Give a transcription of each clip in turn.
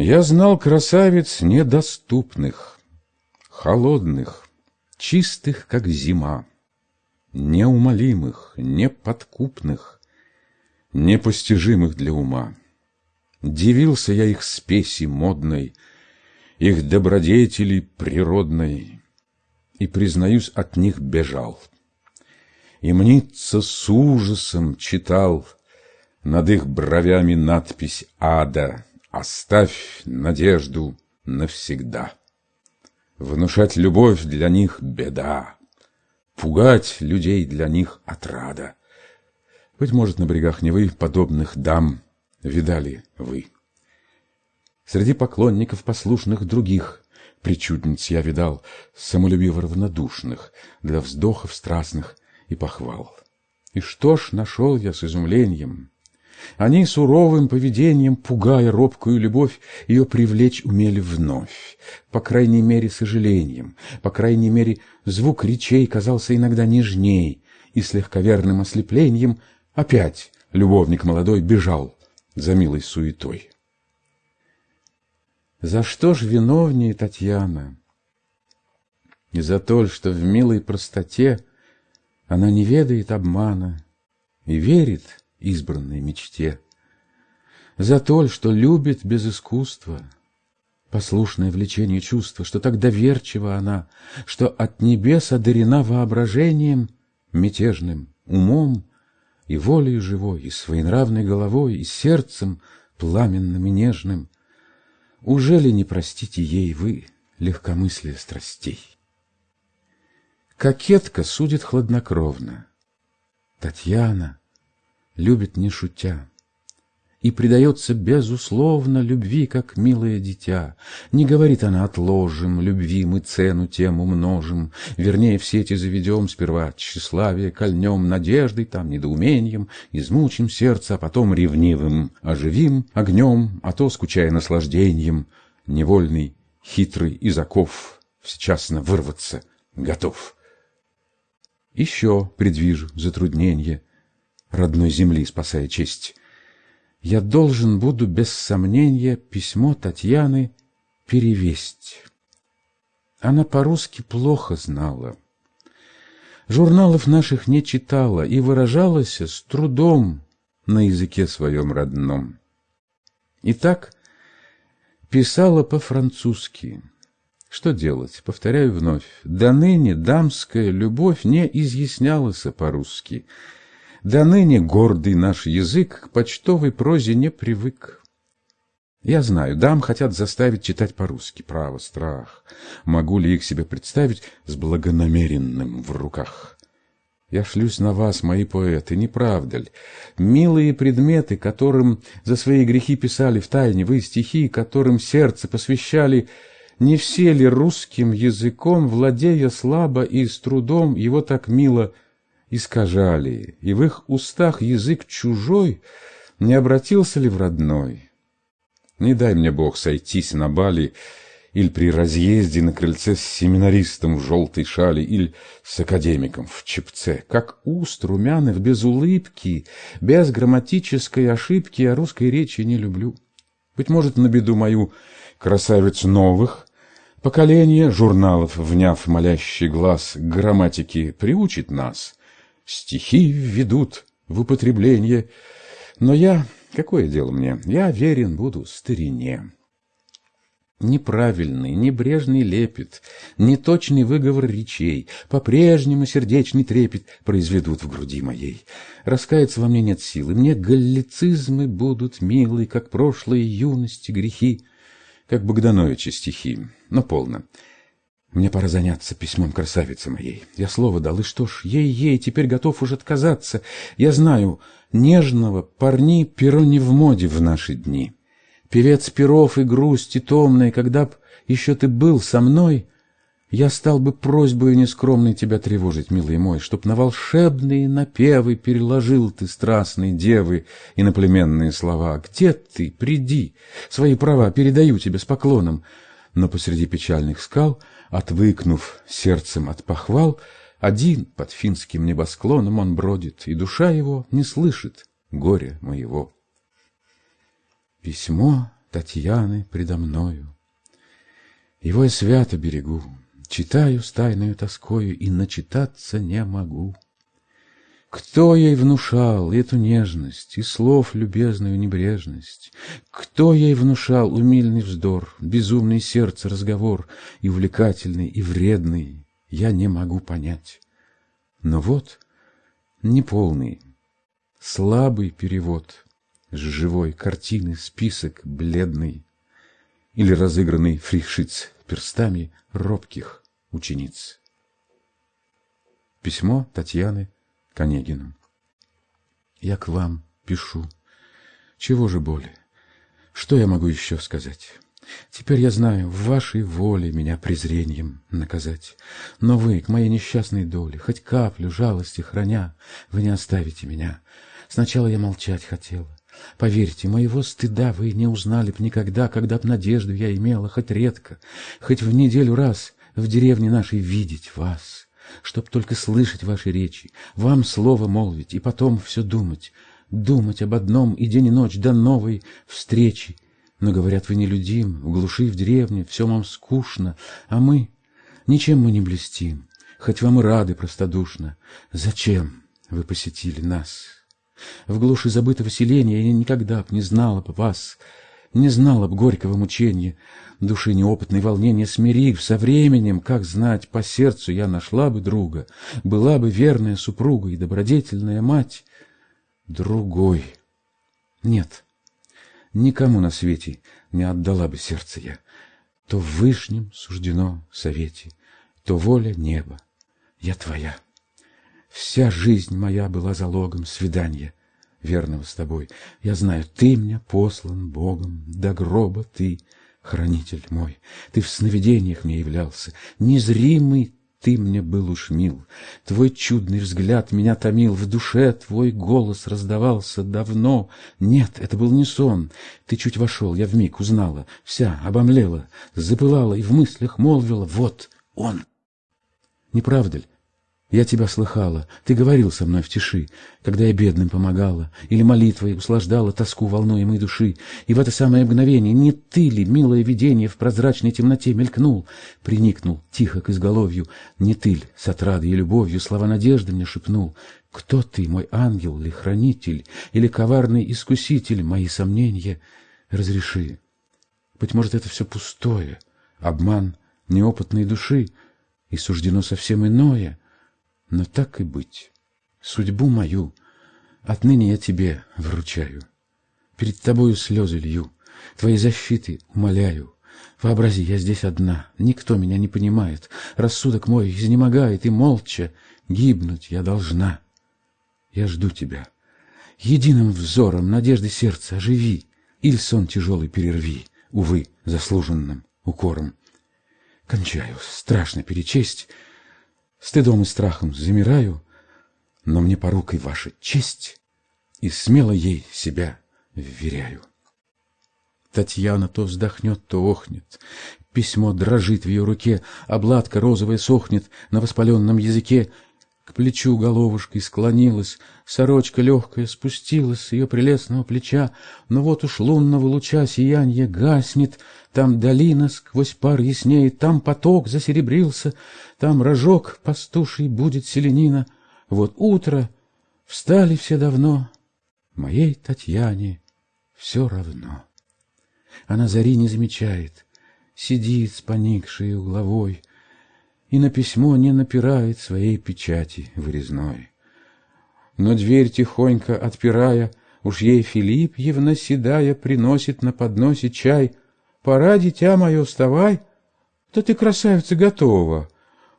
Я знал красавиц недоступных, холодных, чистых, как зима, неумолимых, неподкупных, непостижимых для ума. Дивился я их спеси модной, их добродетели природной, и, признаюсь, от них бежал. И мнится с ужасом читал над их бровями надпись ада «Оставь надежду навсегда». Внушать любовь для них беда, пугать людей для них отрада. Быть может, на берегах Невы подобных дам видали вы. Среди поклонников послушных других причудниц я видал, самолюбиво равнодушных, для вздохов страстных и похвал. И что ж нашел я с изумлением? Они суровым поведением, пугая робкую любовь, ее привлечь умели вновь, по крайней мере, сожалением, по крайней мере, звук речей казался иногда нежней, и с легковерным ослеплением опять любовник молодой бежал за милой суетой. За что ж виновнее Татьяна? И за то, что в милой простоте она не ведает обмана и верит избранной мечте. За то, что любит без искусства, послушное влечению чувства, что так доверчива она, что от небес одарена воображением мятежным, умом и волей живой, и своенравной головой, и сердцем пламенным и нежным. Уже ли не простите ей вы легкомыслие страстей? Кокетка судит хладнокровно. Татьяна любит не шутя и предается безусловно любви, как милое дитя. Не говорит она «отложим, любви мы цену тем умножим», вернее, все эти заведем сперва тщеславие, кольнем надеждой, там недоумением, измучим сердце, а потом ревнивым оживим огнем, а то, скучая наслаждением, невольный, хитрый из оков, всечасно вырваться готов. Еще предвижу затруднение, родной земли спасая честь я должен буду без сомнения письмо Татьяны перевесть. Она по-русски плохо знала. Журналов наших не читала и выражалась с трудом на языке своем родном. Итак, писала по-французски. Что делать? Повторяю вновь. До ныне дамская любовь не изъяснялась по-русски — до ныне гордый наш язык к почтовой прозе не привык. Я знаю, дам хотят заставить читать по-русски. Право, страх. Могу ли их себе представить с благонамеренным в руках? Я шлюсь на вас, мои поэты, не правда ли? Милые предметы, которым за свои грехи писали в тайне вы стихи, которым сердце посвящали, не все ли русским языком, владея слабо и с трудом, его так мило искажали, и в их устах язык чужой не обратился ли в родной? Не дай мне Бог сойтись на бали или при разъезде на крыльце с семинаристом в желтой шали или с академиком в чепце, как уст румяных без улыбки, без грамматической ошибки я русской речи не люблю. Быть может, на беду мою красавиц новых поколение журналов, вняв молящий глаз грамматики, приучит нас — стихи введут в употребление. Но я, какое дело мне, я верен буду старине. Неправильный, небрежный лепет, неточный выговор речей, по-прежнему сердечный трепет произведут в груди моей. Раскаяться во мне нет силы, мне галлицизмы будут милы, как прошлые юности грехи, как Богдановича стихи, но полно. Мне пора заняться письмом красавицы моей. Я слово дал, и что ж, ей-ей, теперь готов уж отказаться. Я знаю, нежного парни перо не в моде в наши дни. Певец перов и грусти томной, когда б еще ты был со мной, я стал бы просьбою нескромной тебя тревожить, милый мой, чтоб на волшебные напевы переложил ты страстные девы и наплеменные слова. Где ты? Приди, свои права передаю тебе с поклоном. Но посреди печальных скал — Отвыкнув сердцем от похвал, один под финским небосклоном он бродит, и душа его не слышит горя моего. Письмо Татьяны предо мною. Его я свято берегу, читаю с тайною тоскою и начитаться не могу. Кто ей внушал эту нежность и слов любезную небрежность? Кто ей внушал умильный вздор, безумный сердце разговор и увлекательный, и вредный, я не могу понять. Но вот неполный, слабый перевод с живой картины список бледный или разыгранный фрихшиц перстами робких учениц. Письмо Татьяны к Онегину. Я к вам пишу. Чего же более? Что я могу еще сказать? Теперь я знаю, в вашей воле меня презрением наказать. Но вы, к моей несчастной доле, хоть каплю жалости храня, вы не оставите меня. Сначала я молчать хотела. Поверьте, моего стыда вы не узнали б никогда, когда б надежду я имела, хоть редко, хоть в неделю раз в деревне нашей видеть вас чтоб только слышать ваши речи, вам слово молвить и потом все думать, думать об одном и день и ночь до новой встречи. Но, говорят, вы нелюдим, в глуши, в деревне, все вам скучно, а мы, ничем мы не блестим, хоть вам и рады простодушно. Зачем вы посетили нас? В глуши забытого селения я никогда б не знала б вас, не знала б горького мучения, души неопытной волнения смирив со временем, как знать, по сердцу я нашла бы друга, была бы верная супруга и добродетельная мать. Другой. Нет, никому на свете не отдала бы сердце я. То в вышнем суждено совете, то воля неба. Я твоя. Вся жизнь моя была залогом свидания верного с тобой. Я знаю, ты мне послан Богом, до гроба ты — хранитель мой, ты в сновидениях мне являлся, незримый ты мне был уж мил, твой чудный взгляд меня томил, в душе твой голос раздавался давно. Нет, это был не сон, ты чуть вошел, я вмиг узнала, вся обомлела, запылала и в мыслях молвила, вот он. Не правда ли? Я тебя слыхала, ты говорил со мной в тиши, когда я бедным помогала, или молитвой услаждала тоску волнуемой души, и в это самое мгновение не ты ли, милое видение, в прозрачной темноте мелькнул, приникнул тихо к изголовью, не ты ли, с отрадой и любовью слова надежды мне шепнул, кто ты, мой ангел ли хранитель, или коварный искуситель, мои сомнения. Разреши. Быть может, это все пустое, обман неопытной души, и суждено совсем иное — но так и быть, судьбу мою отныне я тебе вручаю. Перед тобою слезы лью, твоей защиты умоляю. Вообрази, я здесь одна, никто меня не понимает, рассудок мой изнемогает, и молча гибнуть я должна. Я жду тебя. Единым взором надежды сердца оживи, или сон тяжелый перерви, увы, заслуженным укором. Кончаю, страшно перечесть, Стыдом и страхом замираю, но мне порукой ваша честь, и смело ей себя вверяю. Татьяна то вздохнет, то охнет. Письмо дрожит в ее руке, обладка розовая сохнет на воспаленном языке, к плечу головушкой склонилась, сорочка легкая спустилась с ее прелестного плеча, но вот уж лунного луча сиянье гаснет, там долина сквозь пар яснеет, там поток засеребрился, там рожок пастуший будет селенина. Вот утро, встали все давно, моей Татьяне все равно. Она зари не замечает, сидит с поникшей угловой, и на письмо не напирает своей печати вырезной. Но дверь тихонько отпирая, уж ей Филипп, Евна седая, приносит на подносе чай. «Пора, дитя мое, вставай!» «Да ты, красавица, готова!»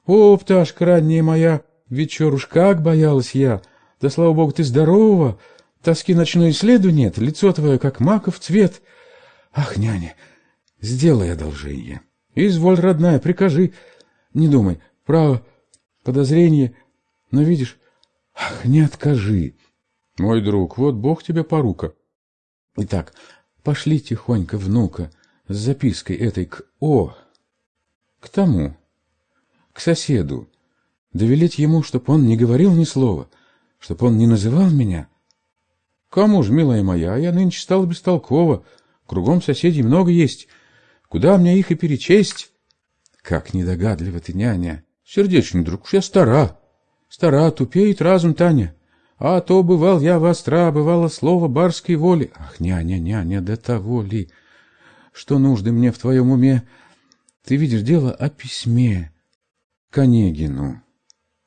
«О, пташка ранняя моя, вечер уж как боялась я! Да, слава богу, ты здорова! Тоски ночной следу нет, лицо твое, как маков цвет!» «Ах, няня, сделай одолжение!» «Изволь, родная, прикажи!» Не думай, право, подозрение, но видишь, ах, не откажи. Мой друг, вот Бог тебе порука. Итак, пошли тихонько внука с запиской этой к О, к тому, к соседу, довелеть ему, чтоб он не говорил ни слова, чтоб он не называл меня. Кому ж, милая моя, я нынче стала бестолкова, Кругом соседей много есть. Куда мне их и перечесть? Как недогадлива ты, няня. Сердечный друг, уж я стара. Стара, тупеет разум, Таня. А то бывал я востра, бывало слово барской воли. Ах, няня, няня, до того ли, что нужды мне в твоем уме? Ты видишь дело о письме к Онегину.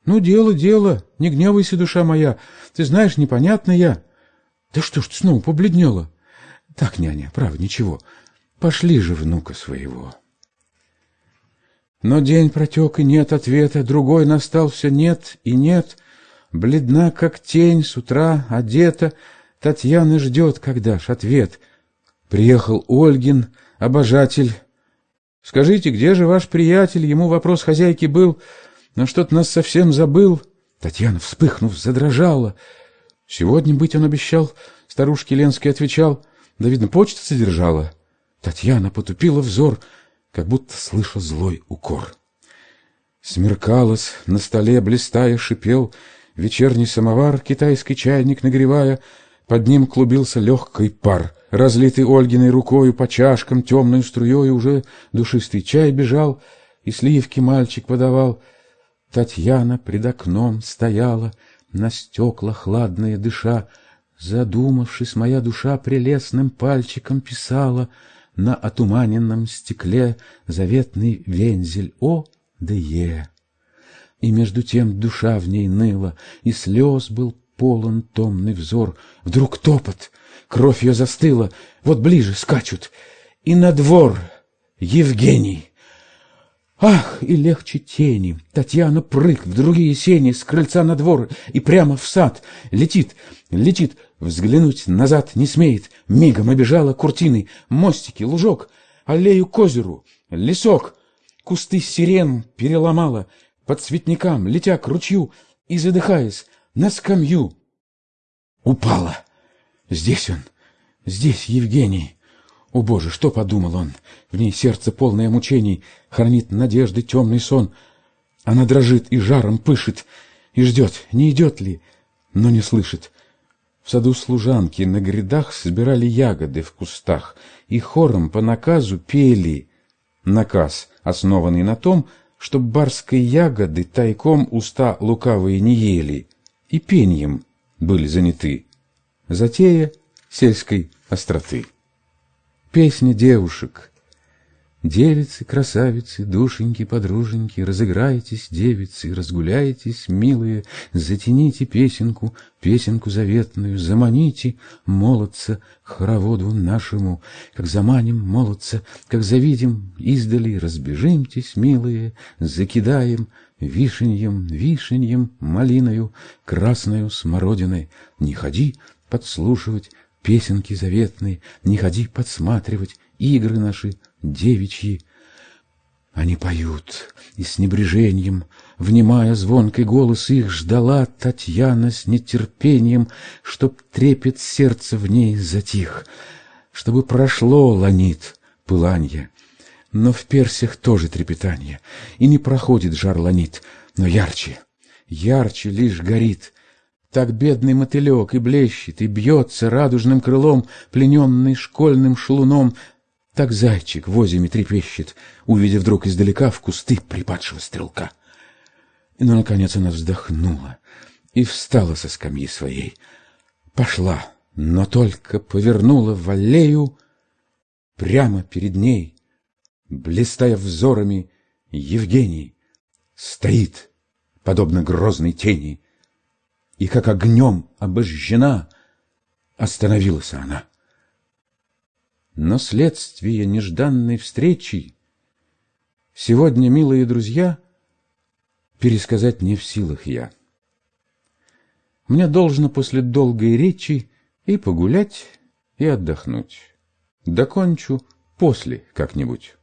Ну, дело, дело, не гневайся, душа моя. Ты знаешь, непонятно я. Да что ж ты снова побледнела? Так, няня, право, ничего. Пошли же внука своего. Но день протек, и нет ответа, другой настал, все нет и нет. Бледна, как тень, с утра одета, Татьяна ждет, когда ж ответ. Приехал Ольгин, обожатель. Скажите, где же ваш приятель? Ему вопрос хозяйки был, но что-то нас совсем забыл. Татьяна, вспыхнув, задрожала. Сегодня быть он обещал, старушке Ленский отвечал. Да, видно, почта содержала. Татьяна потупила взор, как будто слыша злой укор. Смеркалось, на столе блистая шипел Вечерний самовар, китайский чайник нагревая, Под ним клубился легкий пар. Разлитый Ольгиной рукою по чашкам темной струей Уже душистый чай бежал, и сливки мальчик подавал. Татьяна пред окном стояла, на стекла хладные дыша, Задумавшись, моя душа прелестным пальчиком писала На отуманенном стекле заветный вензель О да Е. И между тем душа в ней ныла, И слез был полон томный взор. Вдруг топот, кровь ее застыла, Вот ближе скачут, и на двор Евгений. Ах, и легче тени. Татьяна прыг в другие сени с крыльца на двор и прямо в сад. Летит, летит, взглянуть назад не смеет. Мигом обежала куртины, мостики, лужок, аллею к озеру, лесок. Кусты сирен переломала, под цветникам, летя к ручью и задыхаясь на скамью. Упала. Здесь он, здесь Евгений. О, Боже, что подумал он? В ней сердце полное мучений, хранит надежды темный сон. Она дрожит и жаром пышет, и ждет, не идет ли, но не слышит. В саду служанки на грядах собирали ягоды в кустах, и хором по наказу пели. Наказ, основанный на том, чтоб барской ягоды тайком уста лукавые не ели, и пеньем были заняты. Затея сельской остроты. Песня девушек. Девицы, красавицы, душеньки, подруженьки, Разыграйтесь, девицы, разгуляйтесь, милые, Затяните песенку, песенку заветную, Заманите молодца хороводу нашему, Как заманим молодца, как завидим издали, Разбежимтесь, милые, закидаем Вишеньем, вишеньем, малиною, Красною смородиной. Не ходи подслушивать песенки заветные, не ходи подсматривать игры наши девичьи. Они поют, и с небрежением, внимая звонкий голос их, ждала Татьяна с нетерпением, чтоб трепет сердце в ней затих, чтобы прошло ланит пыланье. Но в персях тоже трепетание, и не проходит жар ланит, но ярче, ярче лишь горит так бедный мотылек и блещет, и бьется радужным крылом, плененный школьным шлуном. Так зайчик в озиме трепещет, увидев вдруг издалека в кусты припадшего стрелка. И, ну, наконец, она вздохнула и встала со скамьи своей. Пошла, но только повернула в аллею прямо перед ней, блистая взорами, Евгений стоит, подобно грозной тени, и как огнем обожжена, остановилась она. Но следствие нежданной встречи сегодня, милые друзья, пересказать не в силах я. Мне должно после долгой речи и погулять, и отдохнуть. Докончу после как-нибудь.